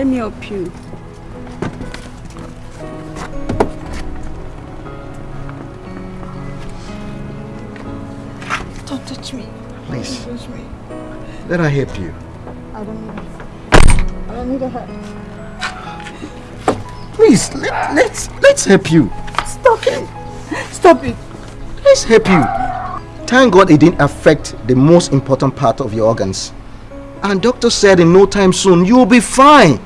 Mommy, let me help you. Don't touch me. Please, Don't touch me. let her help you. I don't need it. I don't need a help. Please, let, let's let's help you. Stop it. Stop it. Let's help you. Thank God it didn't affect the most important part of your organs. And doctor said in no time soon you'll be fine.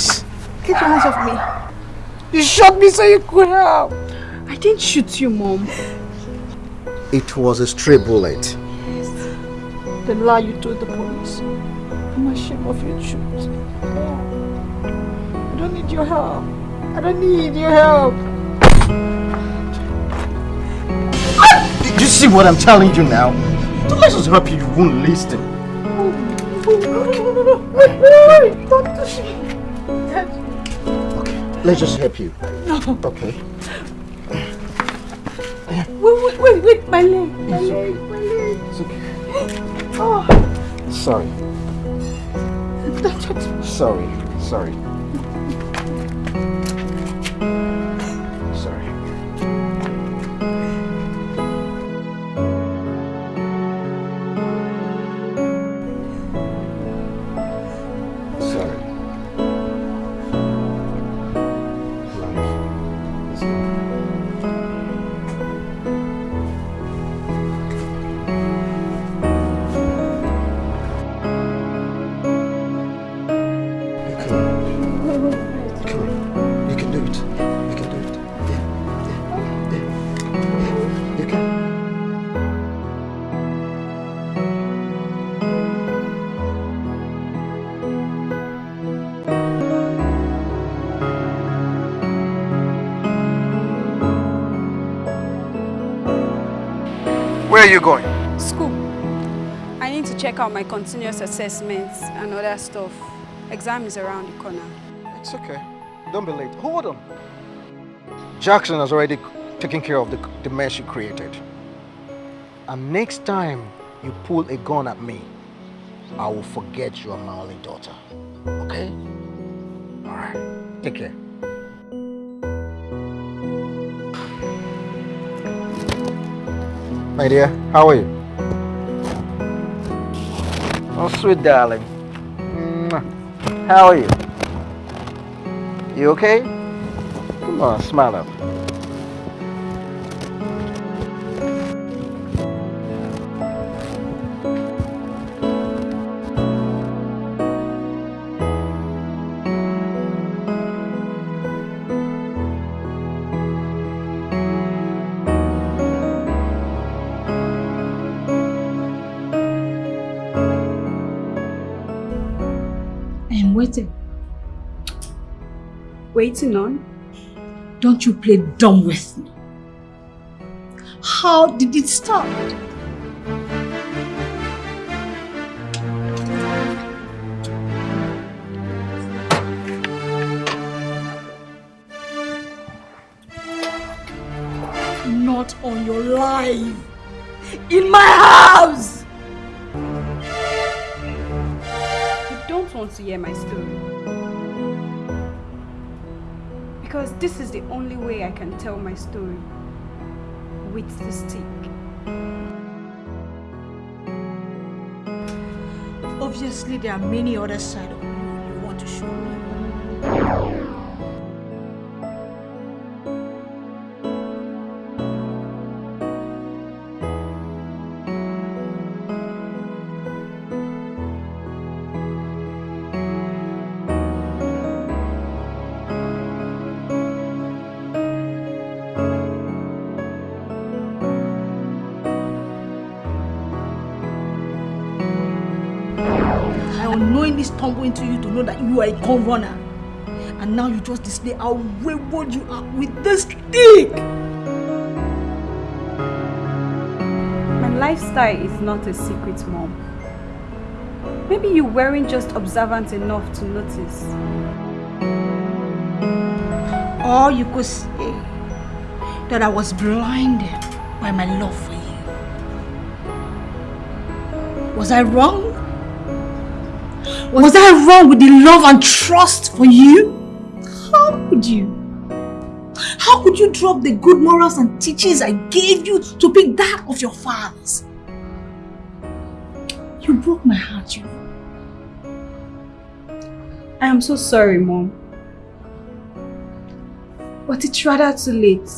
Please. Get your hands off me. You shot me so you could help. I didn't shoot you, Mom. It was a stray bullet. Yes. The lie you told the police. I'm ashamed of your truth. I don't need your help. I don't need your help. Did you see what I'm telling you now? Don't let us help you, you won't listen. Wait, wait, wait. Don't touch me. Let's just help you. No. Okay. Wait, wait, wait, wait. My leg. My leg. My leg. It's okay. Oh. Sorry. Sorry. Sorry. You going? School. I need to check out my continuous assessments and other stuff. Exam is around the corner. It's okay. Don't be late. Hold on. Jackson has already taken care of the, the mess you created. And next time you pull a gun at me, I will forget you are my only daughter. Okay? Alright. Take care. My dear, how are you? Oh, sweet darling. How are you? You okay? Come on, smile up. Waiting on? Don't you play dumb with me. How did it start? Not on your life. In my house. You don't want to hear my story. Because this is the only way I can tell my story. With the stick. Obviously, there are many other sides of you you want to show unknowingly stumbled into you to know that you are a gun runner. And now you just display how wayward you are with this stick. My lifestyle is not a secret, Mom. Maybe you weren't just observant enough to notice. Or you could say that I was blinded by my love for you. Was I wrong? Was I wrong with the love and trust for you? How could you? How could you drop the good morals and teachings I gave you to pick that of your fathers? You broke my heart, you I am so sorry, Mom. But it's rather too late.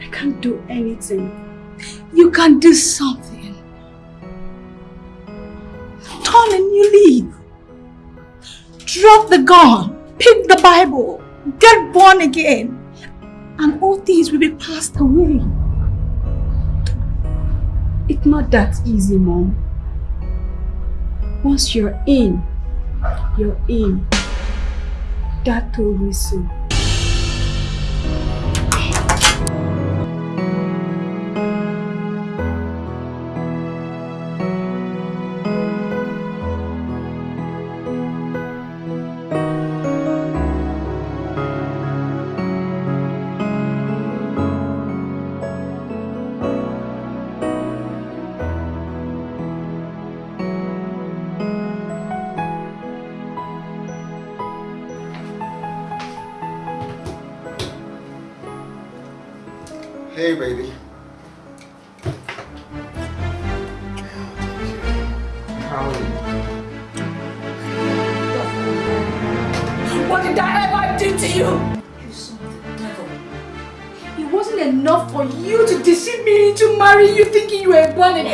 I can't do anything. You can do something. Drop the gun. Pick the Bible. Get born again. And all things will be passed away. It's not that easy, Mom. Once you're in, you're in. Dad told me so.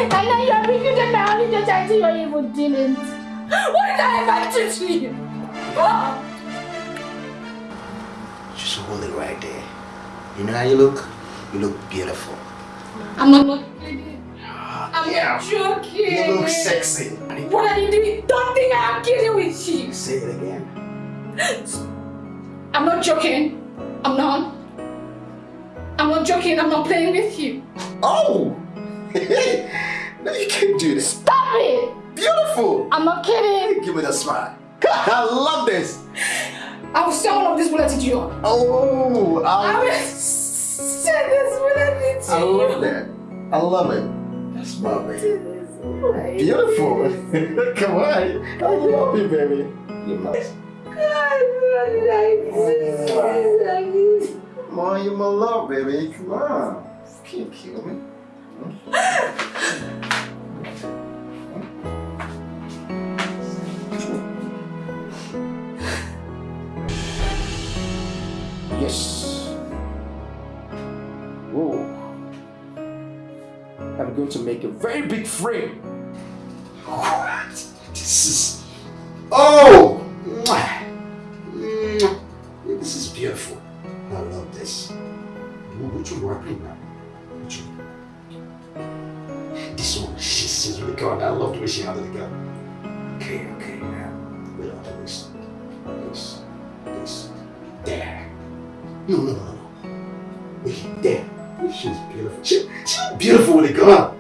And now you're bringing them down in the time your evil dealings. What did I ever do to you? Ah! Just hold it right there. You know how you look? You look beautiful. I'm not kidding. I'm Yeah. not joking. You look sexy. What are you doing? Don't think I'm kidding with you. Say it again. I'm not joking. I'm not. I'm not joking. I'm not playing with you. Oh! no, you can't do this. Stop it. Beautiful! I'm not kidding. Give me the smile. God, I love this. I will sell one of these bullets to you. Oh, I I, will send this bullet to I you. love that. I love it. That's my baby. Beautiful. Come on. I love you, baby. You're my, oh, come on, you're my love, baby. Come on. You can't kill me. I'm going to make a very big frame. What? This is. Oh! This is beautiful. I love this. Ooh, Which one do I now? Which one? This one. She's, really good. I love the way she handled the gun. Okay, okay. Now, wait on this. This. This. There. No, no, no, no. There. She's beautiful. She, beautiful with a gun.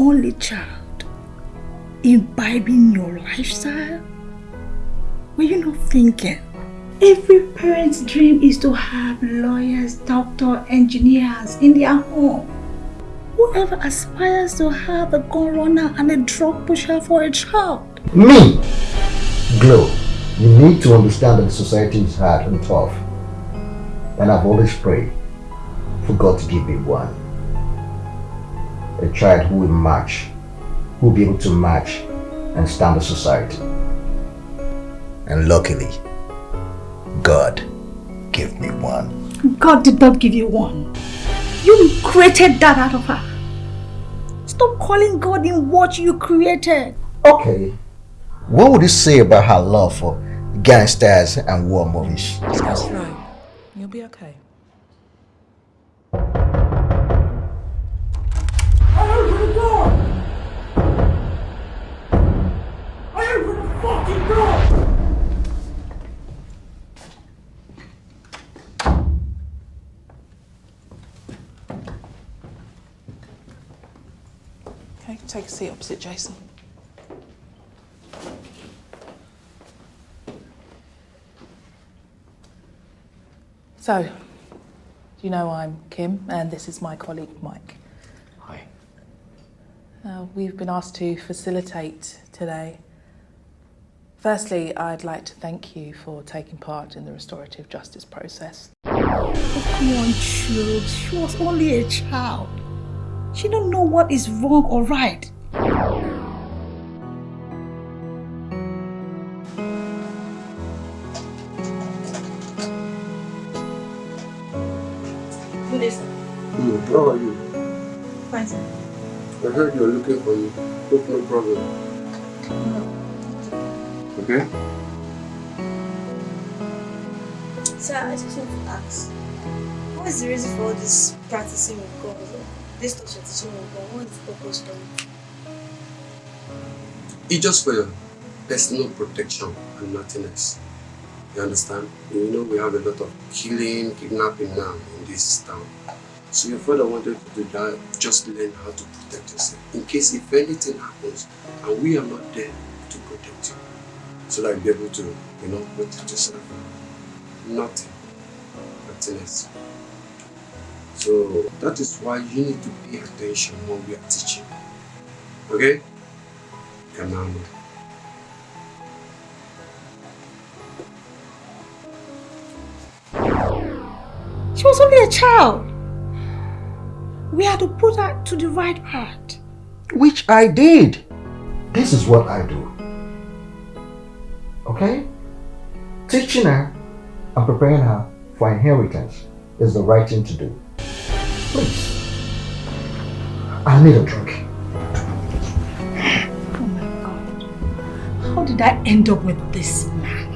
Only child, imbibing your lifestyle? Were you not thinking? Every parent's dream is to have lawyers, doctors, engineers in their home. Whoever aspires to have a gun runner and a drug pusher for a child. Me, Glow, you need to understand that society is hard and tough. And I've always prayed for God to give me one. A child who will match, who will be able to match and stand the society. And luckily, God gave me one. God did not give you one. You created that out of her. Stop calling God in what you created. Okay, what would you say about her love for gangsters and war movies? Just go slow. You'll be okay. Take a Jason. So, you know I'm Kim, and this is my colleague Mike. Hi. Uh, we've been asked to facilitate today. Firstly, I'd like to thank you for taking part in the restorative justice process. Oh, come on, Jules. She was only a child. She don't know what is wrong or right. How are you? Fine, sir. I heard you're looking for me. Hope no problem. Okay? Sir, I just want to ask, what is the reason for all this practicing with God? This torture teaching with God, what is the purpose it? It's just for your personal protection and nothing else. You understand? You know we have a lot of killing, kidnapping now in this town. So your father wanted to do that, just learn how to protect yourself. In case if anything happens and we are not there to protect you. So that you'll be able to, you know, protect yourself. Nothing. Nothing else. So that is why you need to pay attention when we are teaching. Okay? Now. She was only a child. We had to put her to the right path. Which I did. This is what I do. Okay? Teaching her and preparing her for inheritance is the right thing to do. Please. I need a drink. Oh my God. How did I end up with this man?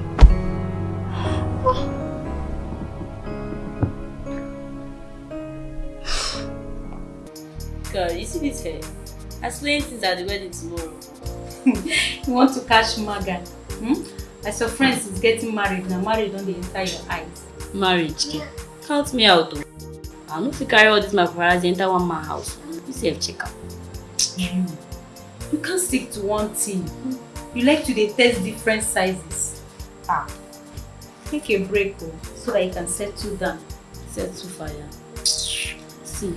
God, you see this hair? I explain things at the wedding tomorrow. You want to catch Maga? Hmm? As your friends is getting married, now married on the entire your eyes. Marriage, kid. Count me out, though. I no fit carry all this my paparazzi enter one man house. You sef check am. You. You can't stick to one thing. You like to dey test different sizes. Ah. Take a break oh, so that you can settle down. Set to fire. See,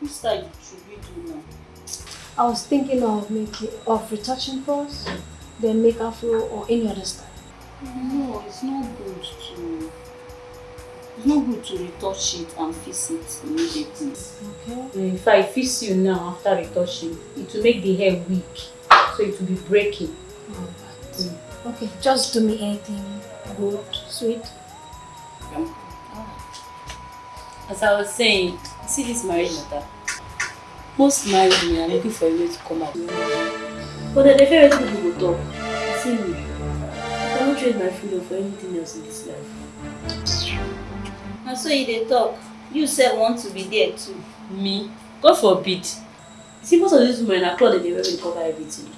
which style should we do now? I was thinking of making of retouching first, then make afro or any other style. No, it's not good to. It's not good to retouch it and fix it immediately. Okay. Mm, if I fix you now after retouching, it will make the hair weak. So it will be breaking. Alright. Okay, just do me anything good, sweet. As I was saying, you see this marriage matter. Most married women are looking for a way to come out. But they fear wetin people go talk. See me, I cannot trade my freedom for anything else in this life. Na so you dey talk. You sef want to be there too. Me? God forbid. You see, most of these women na cloth dem dey wear wey cover everything.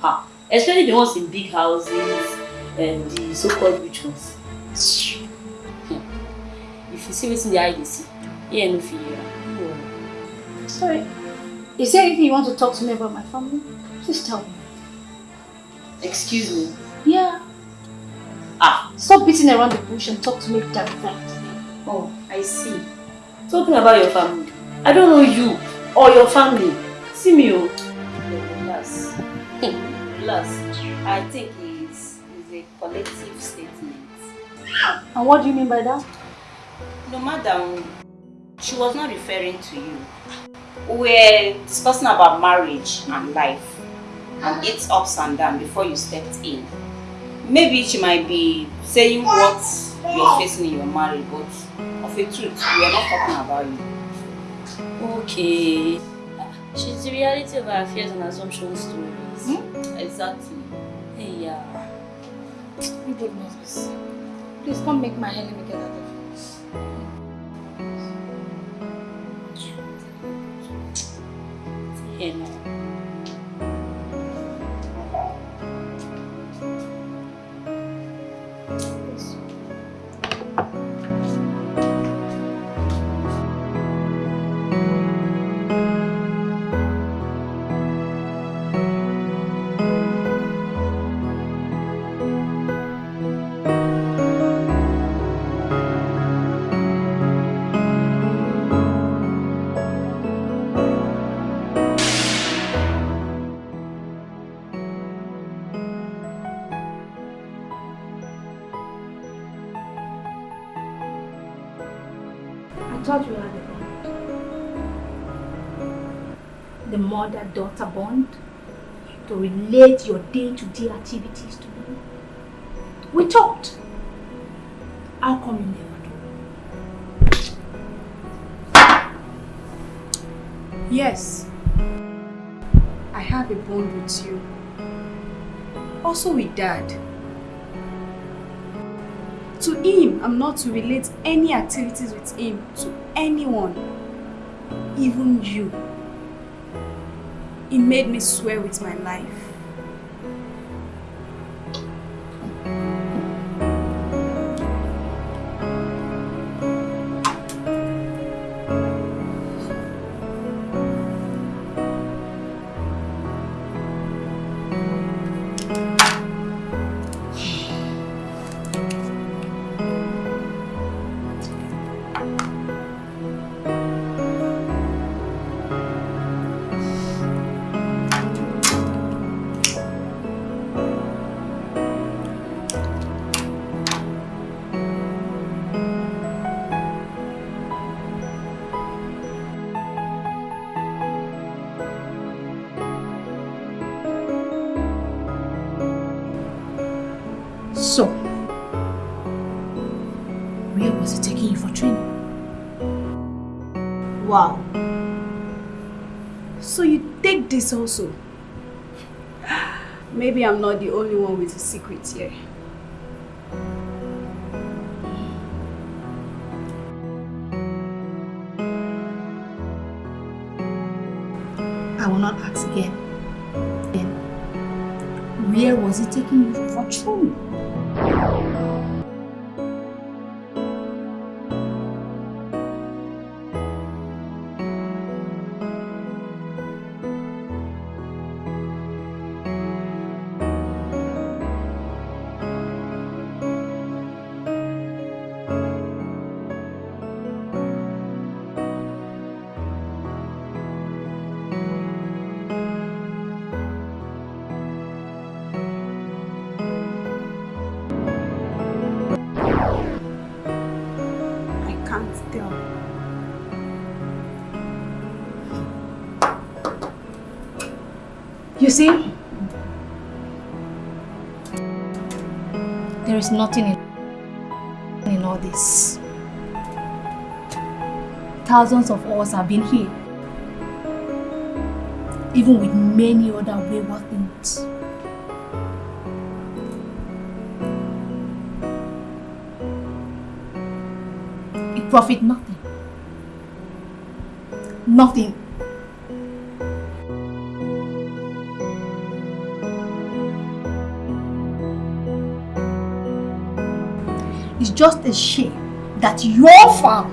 Ha! Especially the ones in big houses and the so-called rich ones. Hmm. If you see wetin the eye dey see, ear no fit hear am. Sorry. Is there anything you want to talk to me about my family? Please tell me. Excuse me. Yeah. Ah, Stop beating around the bush and talk to me directly. oh, I see. Talking about your family. I don't know you or your family. See me, oh. Relax. Relax. I think it's, it's a collective statement. And what do you mean by that? No, madam, she was not referring to you. We're discussing about marriage and life and its ups and downs before you stepped in. maybe she might be saying what you're facing in your marriage, but of a truth, we are not talking about you. Okay. She's the reality of our fears and assumptions stories. Hmm? Exactly. Hey, yeah. You good nurses. Please come make my hair, let me get out of this. Hey, The mother-daughter bond to relate your day-to-day activities to me. We talked. How come you never do? Yes, I have a bond with you. Also with dad. To him, I'm not to relate any activities with him to anyone, even you. He made me swear with my life. This also? Maybe I'm not the only one with a secret here. I will not ask again. Then, where was he taking you for training? You see? There is nothing in, in all this. Thousands of us have been here. Even with many other wayward things. It profit nothing. Nothing. Just a shame that your farm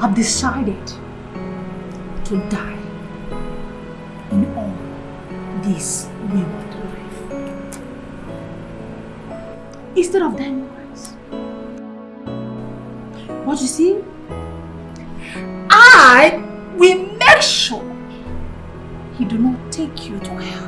have decided to die in all this wayward life. Instead of dying wise. But you see, I will make sure he do not take you to hell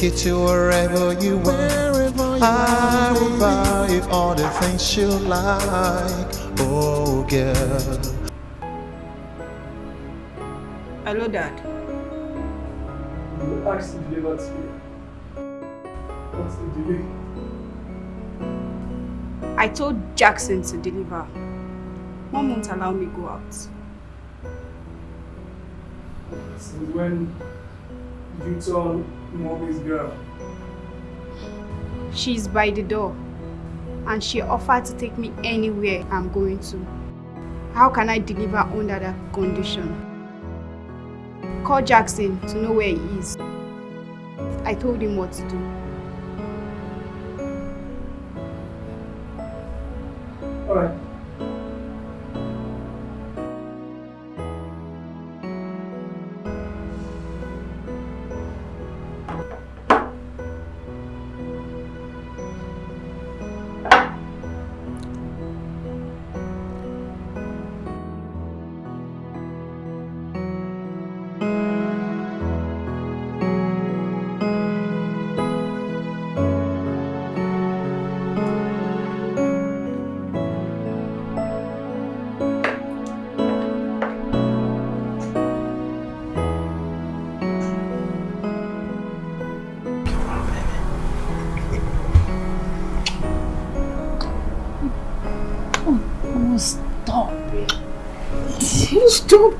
take you to wherever you want. I will buy you all the things you like. Oh, girl. Hello, Dad. You asked to deliver to you. What's the delay? I told Jackson to deliver. Mom won't allow me go out. Since when did you turn mommy's girl? She's by the door and she offered to take me anywhere I'm going to. How can I deliver under that condition? Call Jackson to know where he is. I told him what to do.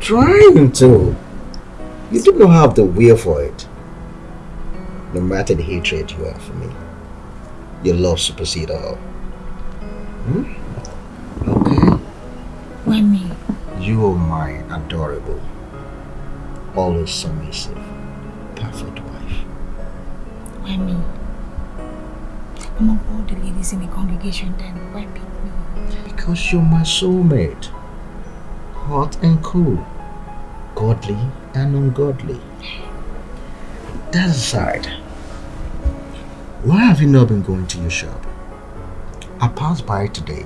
Trying to. You do not have the will for it. No matter the hatred you have for me, your love supersedes all. Hmm? Okay? Wemi, You are my adorable, always submissive, perfect wife. Wemi. Among all the ladies in the congregation, then why pick me? Because you're my soulmate. Hot and cool. Godly and ungodly. That aside, why have you not been going to your shop? I passed by today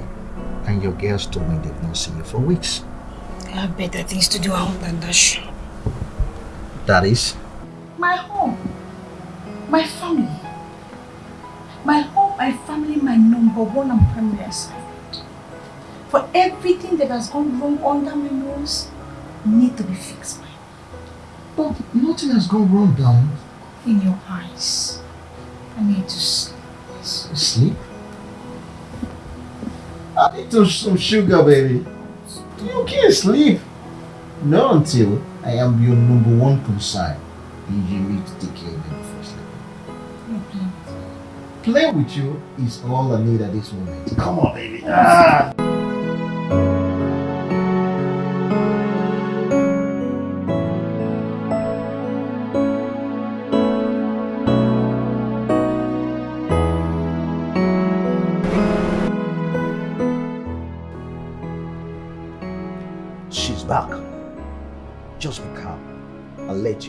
and your girls told me they've not seen you for weeks. I have better things to do at home than that shop. That is? My home. My family. My home, my family, my number one and primary assignment. For everything that has gone wrong under my nose, need to be fixed by me. But nothing has gone wrong, darling. in your eyes. I need to sleep. Sleep? I need to some sugar, baby. You can't sleep. Not until I am your number one concern. And you need to take care of me before sleeping. Play with you is all I need at this moment. Come on, baby. Ah.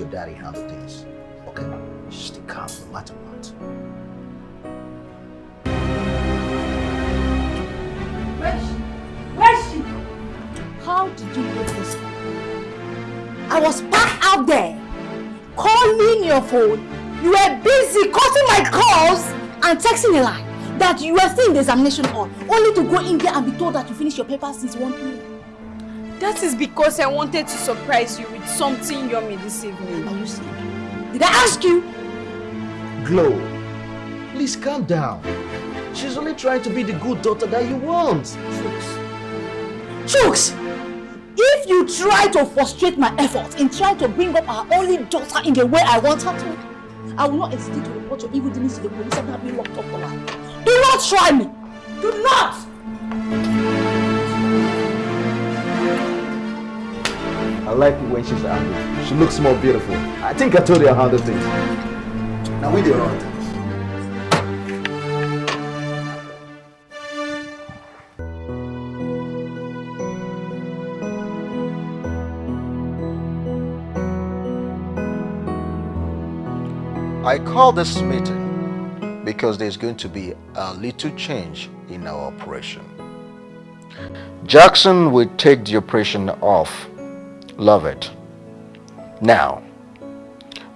Your daddy handle things. Okay? Just calm no matter what. Where's she? How did you get this? I was back out there calling your phone. You were busy cutting my calls and texting a lie that you were still in the examination hall, only to go in there and be told that you finished your papers since 1 p.m. That is because I wanted to surprise you with something yummy this evening. Are you sick? Did I ask you? Glow, please calm down. She's only trying to be the good daughter that you want. Chooks! Chooks! If you try to frustrate my efforts in trying to bring up our only daughter in the way I want her to, I will not hesitate to report your evil dealings to the police and have you locked up for life. Do not try me! Do not! Like it when she's angry. She looks more beautiful. I think I told you how to things. Now we do all things. I call this meeting because there's going to be a little change in our operation. Jackson will take the operation off Lovett. Now,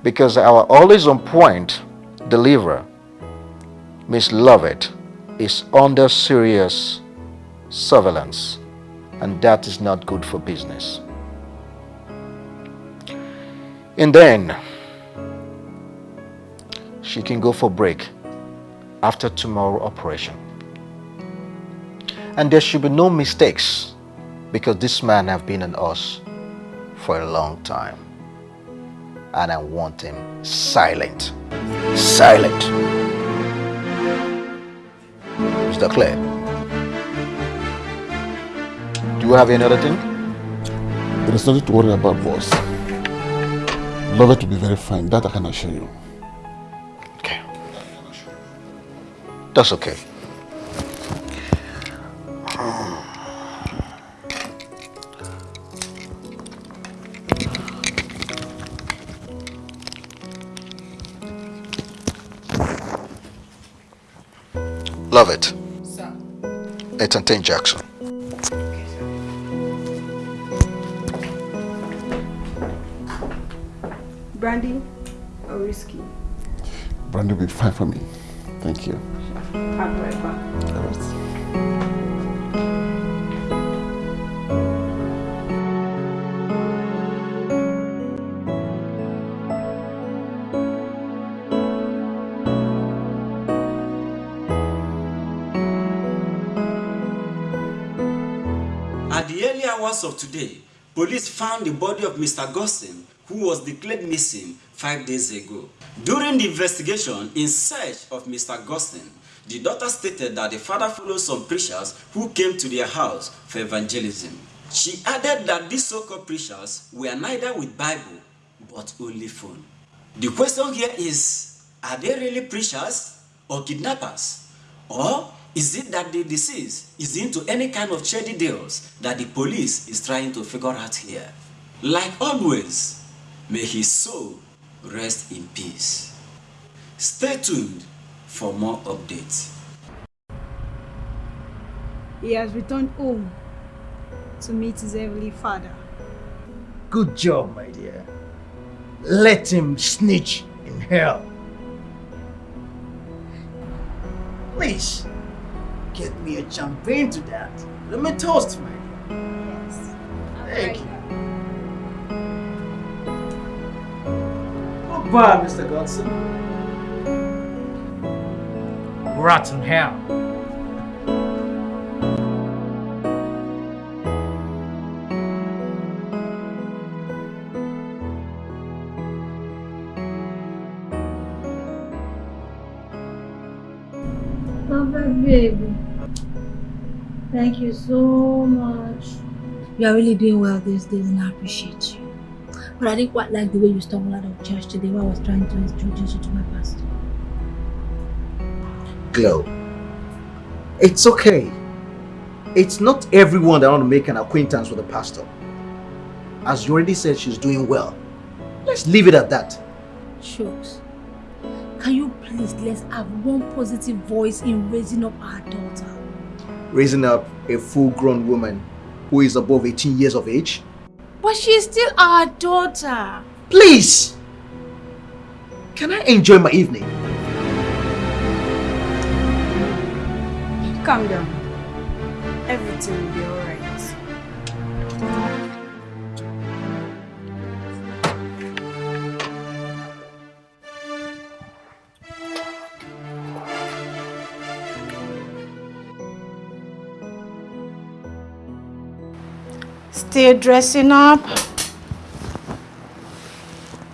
Because our always on point deliverer, Miss Lovett, is under serious surveillance and that is not good for business. And then she can go for break after tomorrow operation. And there should be no mistakes because this man have been on us for a long time. And I want him silent. Silent. Mr. Claire, do you have any other thing? There is nothing to worry about, boss. Love it to be very fine, that I can assure you. Okay. That's okay. Lovett. Sir. Ethan Ten Jackson. Brandy or whiskey? Brandy will be fine for me. Thank you. Hours of today, police found the body of Mr. Gossin, who was declared missing five days ago. During the investigation in search of Mr. Gossin, the daughter stated that the father followed some preachers who came to their house for evangelism. She added that these so-called preachers were neither with Bible, but only phone. The question here is, are they really preachers or kidnappers? Or is it that the deceased is into any kind of shady deals that the police is trying to figure out here? Like always, may his soul rest in peace. Stay tuned for more updates. He has returned home to meet his heavenly father. Good job, my dear. Let him snitch in hell. Please, get me a champagne to that. Let me toast, my dear. Yes. Thank you. Goodbye, Mr. Godson. Rotten hell. Papa, baby. Thank you so much. You are really doing well these days and I appreciate you. But I didn't quite like the way you stumbled out of church today while I was trying to introduce you to my pastor. Glow. It's okay. It's not everyone that want to make an acquaintance with a pastor. As you already said, she's doing well. Let's leave it at that. Shucks. Can you please let's have one positive voice in raising up our daughter? Raising up a full-grown woman who is above 18 years of age? But she is still our daughter. Please! Can I enjoy my evening? Calm down. Everything will be alright. Still dressing up?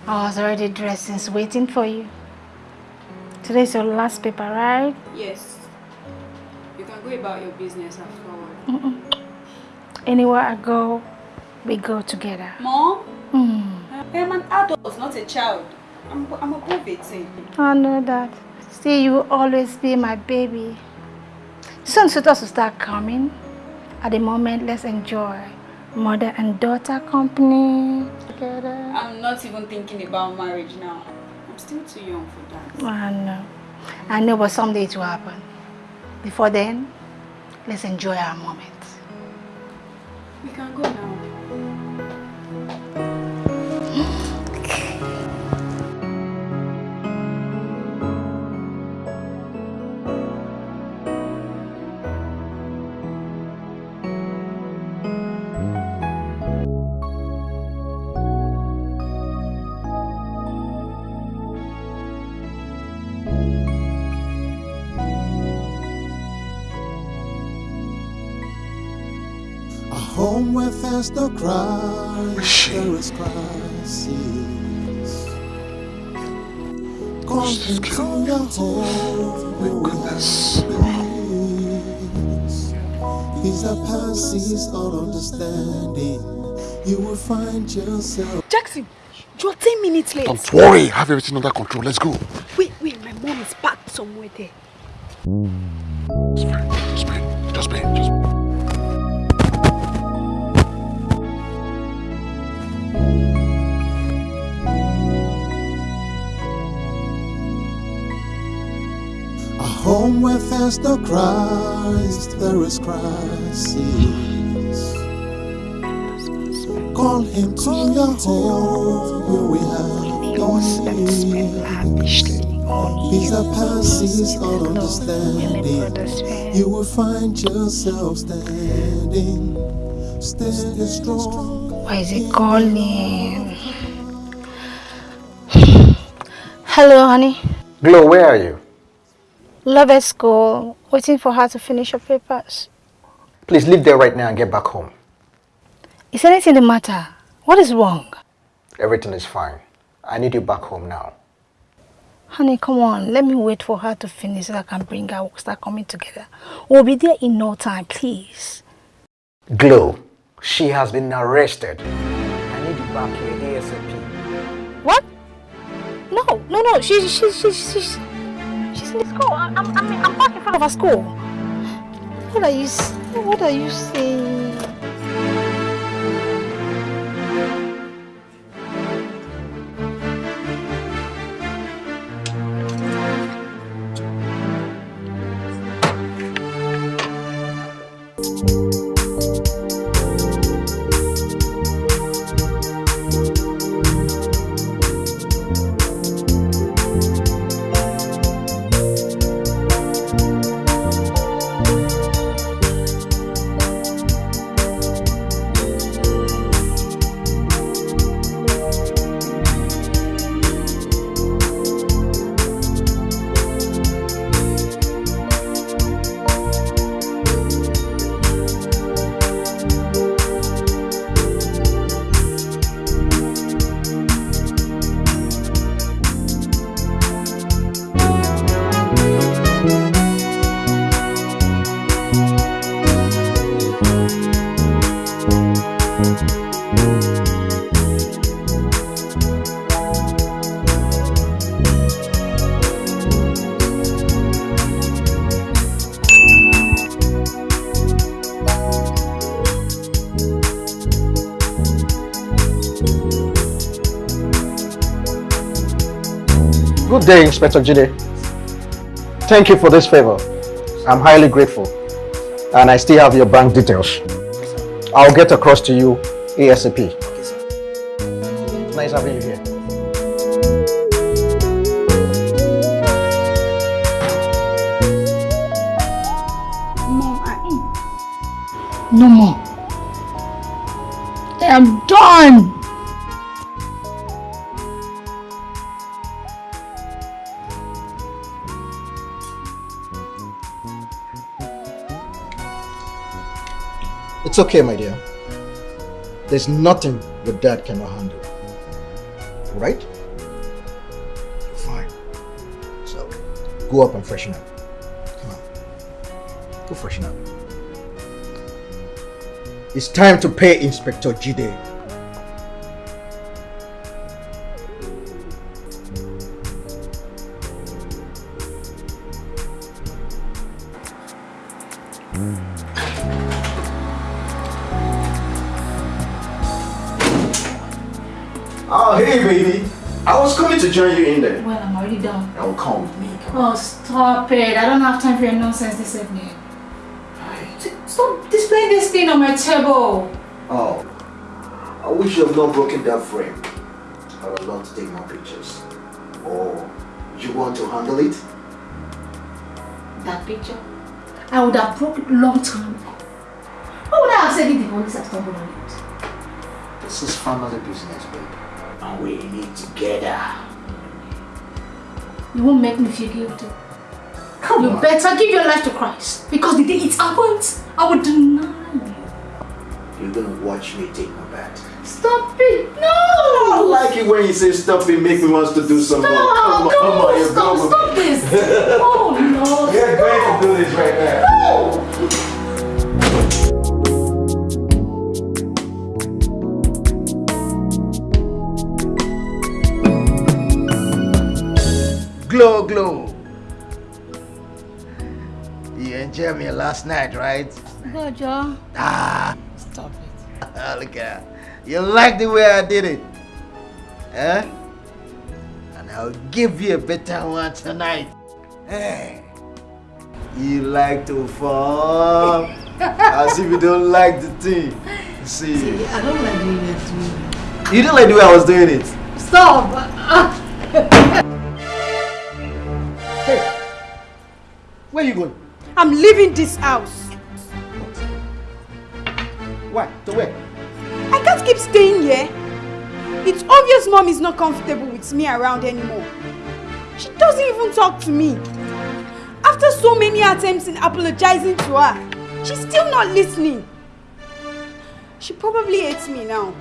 I was already dressed since waiting for you. Today's your last paper, right? Yes. You can go about your business afterward. Mm-mm. Anywhere I go, we go together. Mom, Mm. I'm an adult, not a child. I'm, I'm above 18. I know that. Still, you will always be my baby. Soon suitors will start coming. At the moment, let's enjoy mother and daughter company together. I'm not even thinking about marriage now. I'm still too young for that. I know. I know, but someday it will happen. Before then, let's enjoy our moment. We can go now. Home where there's no cries, there is crisis. Call into your home where peace. Peace that passes all understanding. You will find yourself. Jackson, you're 10 minutes late. Don't worry, have everything under control. Let's go. Wait, wait, my mom is packed somewhere there. Just pay, just pay, just pay, just A home where there's no Christ, there is crisis. Call him to your home where we have peace. Peace that passes all understanding. You will find yourself standing, standing strong. Why is it calling? Hello, honey. Glow, where are you? Love at school, waiting for her to finish her papers. Please leave there right now and get back home. Is anything the matter? What is wrong? Everything is fine. I need you back home now. Honey, come on. Let me wait for her to finish so I can bring her. We'll start coming together. We'll be there in no time, please. Glow, she has been arrested. I need you back here ASAP. What? No, no, no. She's she's she's she's she's in the school. I'm I'm I'm back in front of her school. What are you What are you saying? Good day, Inspector Jide. Thank you for this favor. I'm highly grateful. And I still have your bank details. I'll get across to you ASAP. It's okay, my dear. There's nothing your dad cannot handle. Right? You're Fine. So, go up and freshen up. Come on. Go freshen up. It's time to pay Inspector Jide. Join you in there. Well, I'm already done. Oh, come with me. Oh, stop it. I don't have time for your nonsense this evening. Stop displaying this thing on my table. Oh, I wish you have not broken that frame. I would love to take more pictures. Or you want to handle it? That picture, I would have broke it long time ago. Why would I have said it the police have stumbled on it? This is family business, babe. And we in it together. You won't make me feel guilty. Come you on. better give your life to Christ. Because the day it happens, I will deny you. You watch me take my bath. Stop it! No! I like it when you say stop it, make me want to do some more. Come on, come on, you Stop, go. stop this! oh no! We're going to do this right now. No! Glow, glow. You enjoyed me last night, right? Good, Joe. Ah, Stop it. look at her. You like the way I did it? Eh? And I'll give you a better one tonight. Hey. You like to fall? As if you don't like the thing. See, See, I don't like the way you're doing it. you didn't like the way I was doing it. Stop! where are you going? I'm leaving this house. What? Why? To where? I can't keep staying here. It's obvious mom is not comfortable with me around anymore. She doesn't even talk to me. After so many attempts in apologizing to her, she's still not listening. She probably hates me now.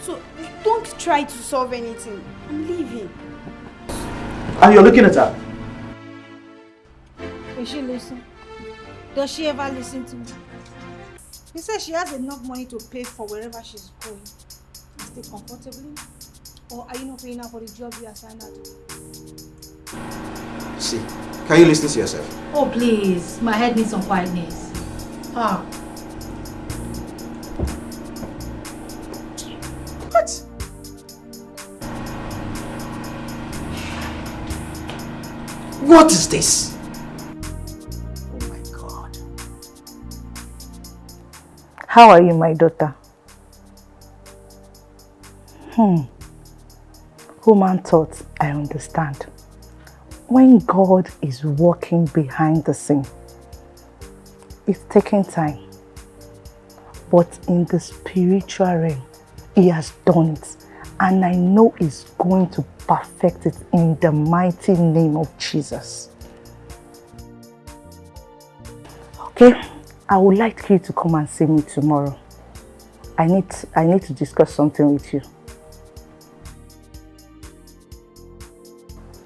So don't try to solve anything. I'm leaving. And you're looking at her. Will she listen? Does she ever listen to me? He says she has enough money to pay for wherever she's going. Stay comfortably? Or are you not paying her for the job you assigned her to? See, can you listen to yourself? Oh, please. My head needs some quietness. Ah. What? What is this? How are you, my daughter? Hmm. Human thoughts, I understand. When God is working behind the scene, it's taking time. But in the spiritual realm, He has done it. And I know He's going to perfect it in the mighty name of Jesus. Okay, I would like you to come and see me tomorrow. I need, I need to discuss something with you.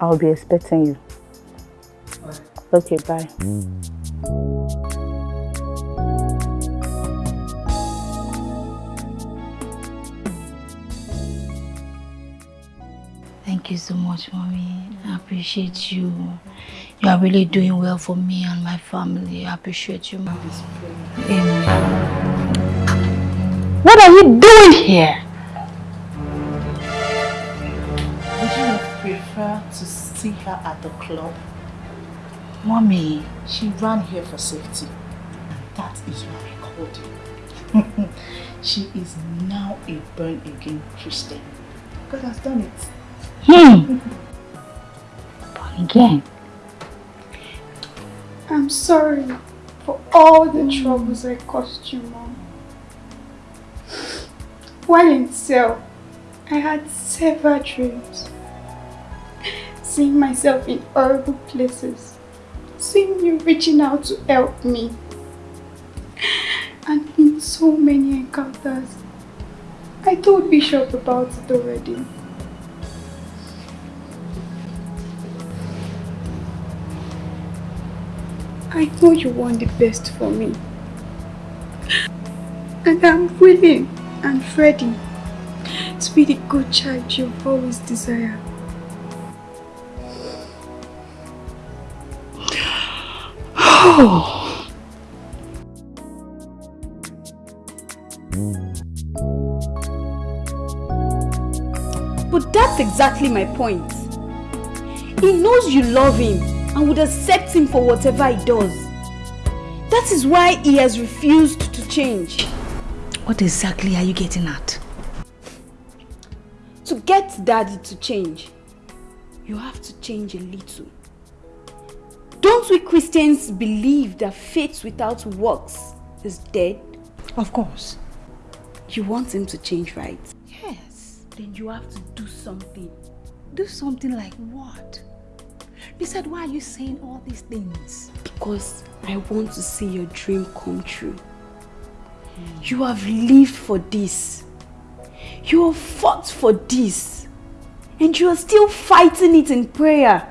I'll be expecting you. Okay, bye. Thank you so much, mommy. I appreciate you. You are really doing well for me and my family. I appreciate you. Amen. What are you doing here? Would you prefer to see her at the club? Mommy. She ran here for safety. And that is why I called you. she is now a born-again Christian. God has done it. Hmm. Born again. I'm sorry for all the troubles I caused you, Mom. While in cell, I had several dreams. Seeing myself in horrible places. Seeing you reaching out to help me. And in so many encounters. I told Bishop about it already. I know you want the best for me. And I'm willing and ready to be the good child you've always desired. Oh. But that's exactly my point. He knows you love him and would accept him for whatever he does. That is why he has refused to change. What exactly are you getting at? To get daddy to change, you have to change a little. Don't we Christians believe that faith without works is dead? Of course. You want him to change, right? Yes. Then you have to do something. Do something like what? Besides, why are you saying all these things? Because I want to see your dream come true. You have lived for this. You have fought for this. And you are still fighting it in prayer.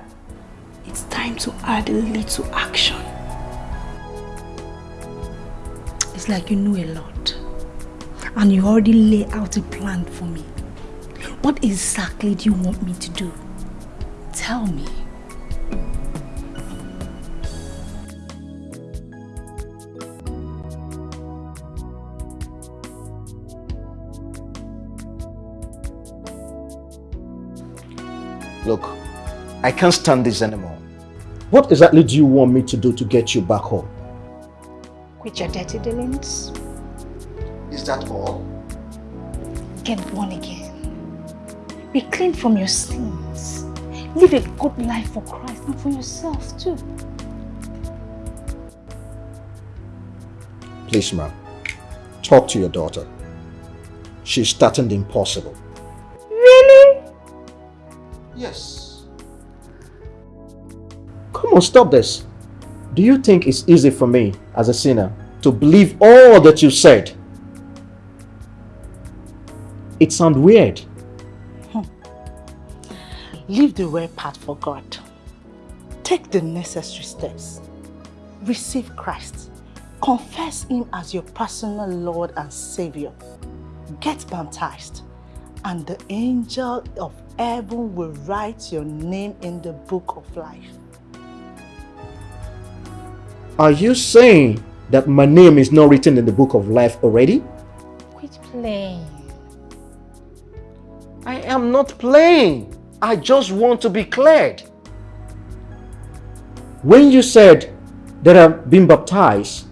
It's time to add a little action. It's like you know a lot. And you already lay out a plan for me. What exactly do you want me to do? Tell me. Look, I can't stand this anymore. What exactly do you want me to do to get you back home? Quit your dirty dealings. Is that all? Get born again. Be clean from your sins. Live a good life for Christ and for yourself too. Please, ma'am, talk to your daughter. She's starting the impossible. Really? Yes. Come on, stop this. Do you think it's easy for me, as a sinner, to believe all that you said? It sounds weird. Hmm. Leave the weird part for God. Take the necessary steps. Receive Christ. Confess Him as your personal Lord and Savior. Get baptized. And the angel of heaven will write your name in the book of life. Are you saying that my name is not written in the book of life already? Quit playing. I am not playing. I just want to be cleared. When you said that I've been baptized,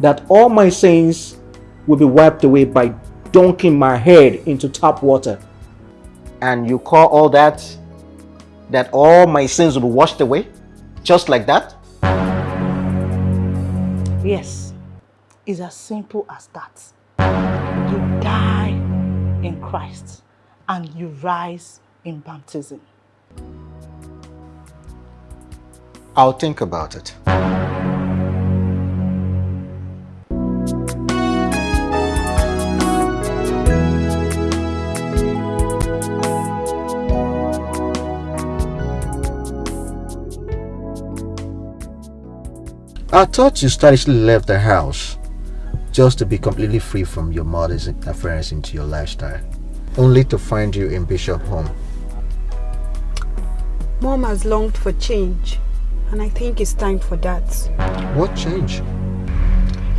that all my sins will be wiped away by dunking my head into tap water, and you call all that that all my sins will be washed away? Just like that? Yes, it's as simple as that. You die in Christ and you rise in baptism. I'll think about it. I thought you stylishly left the house just to be completely free from your mother's interference into your lifestyle, only to find you in Bishop home. Mom has longed for change, and I think it's time for that. What change?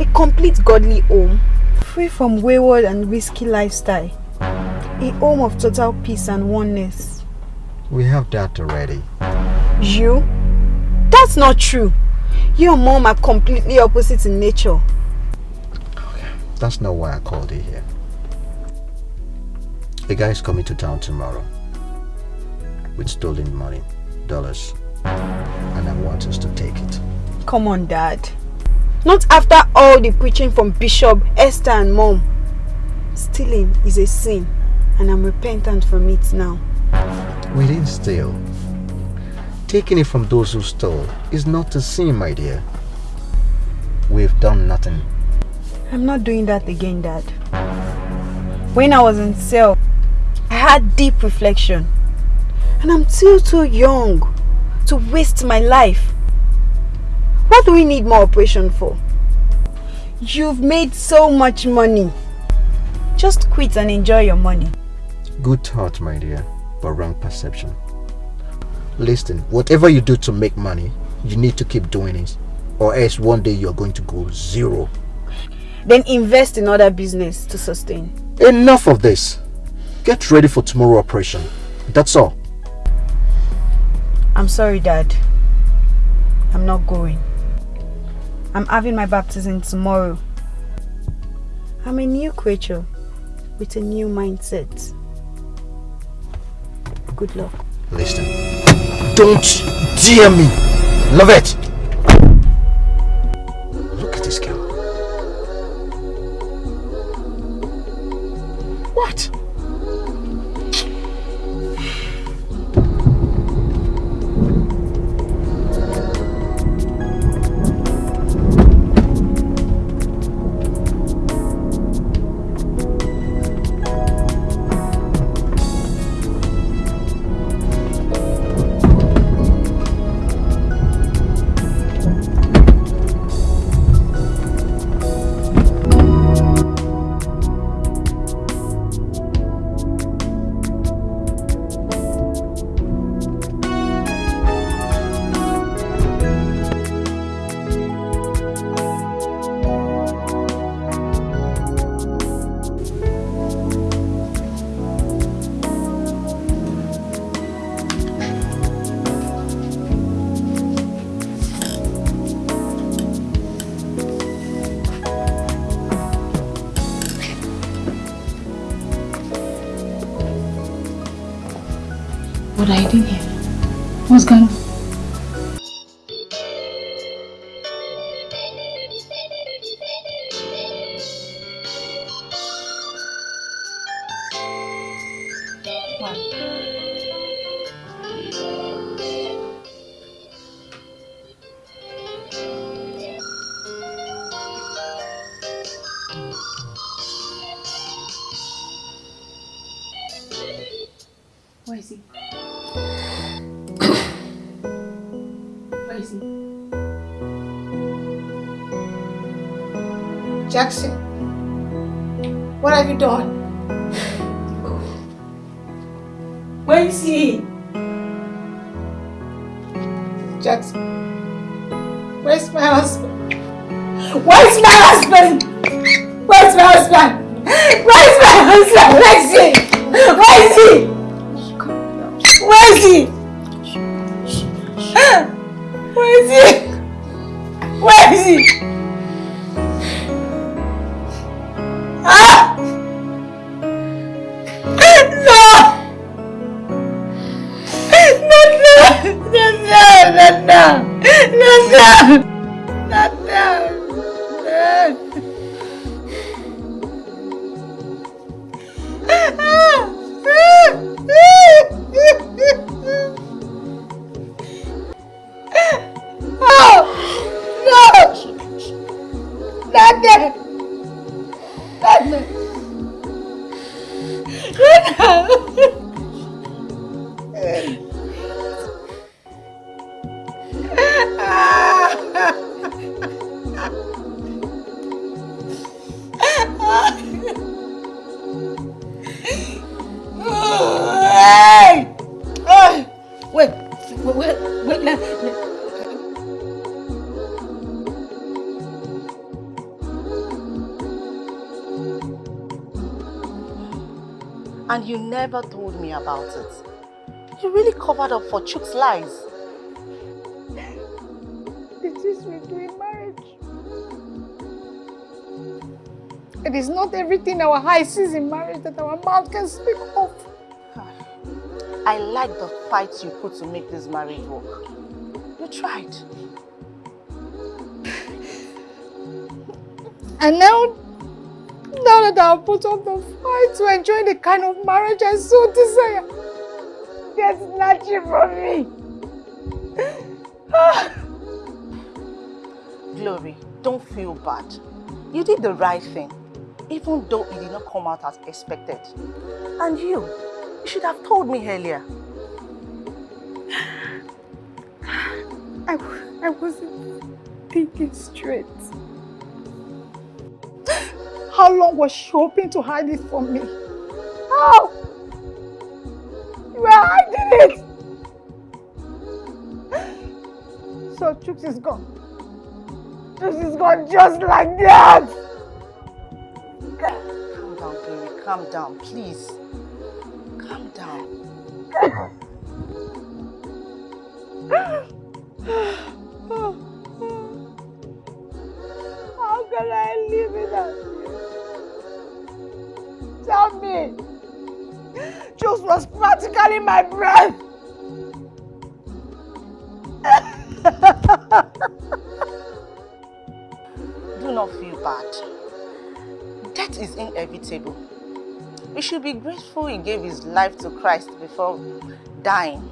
A complete godly home, free from wayward and risky lifestyle. A home of total peace and oneness. We have that already. You? That's not true. You and mom are completely opposite in nature. That's not why I called you here. A guy is coming to town tomorrow with stolen money, dollars, and I want us to take it. Come on, Dad. Not after all the preaching from Bishop, Esther and Mom. Stealing is a sin, and I'm repentant from it now. We didn't steal. Taking it from those who stole is not a sin, my dear. We've done nothing. I'm not doing that again, Dad. When I was in cell, I had deep reflection. And I'm still too young to waste my life. What do we need more operation for? You've made so much money. Just quit and enjoy your money. Good thought, my dear, but wrong perception. Listen, whatever you do to make money, you need to keep doing it, or else one day you're going to go zero. Then invest in other business to sustain. Enough of this. Get ready for tomorrow operation. That's all. I'm sorry, Dad. I'm not going. I'm having my baptism tomorrow. I'm a new creature with a new mindset. Good luck. Listen. Don't dare me! Lovett! Jackson, what have you done? Where is he? Jackson, where's my husband? Where's my husband? Where's my husband? Where's my husband? Where is he? Where is he? And you never told me about it. You really covered up for Chuks' lies. It is we do marriage. It is not everything our eyes sees in marriage that our mouth can speak of. I like the fight you put to make this marriage work. You tried. And now, now that I've put up the fight to enjoy the kind of marriage I so desire, they're snatching from ah. me. Glory, don't feel bad. You did the right thing, even though it did not come out as expected. And you, you should have told me earlier. I, I wasn't thinking straight. How long was she hoping to hide it from me? How? You were hiding it! So Chuks is gone. Chuks is gone just like that! Calm down, Glory, calm down, please. Calm down. How can I live without you? Tell me. Juice was practically my breath. Do not feel bad. Death is inevitable. We should be grateful he gave his life to Christ before dying.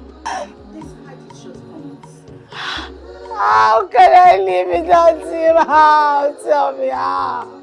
How can I live without him? How? Tell me how.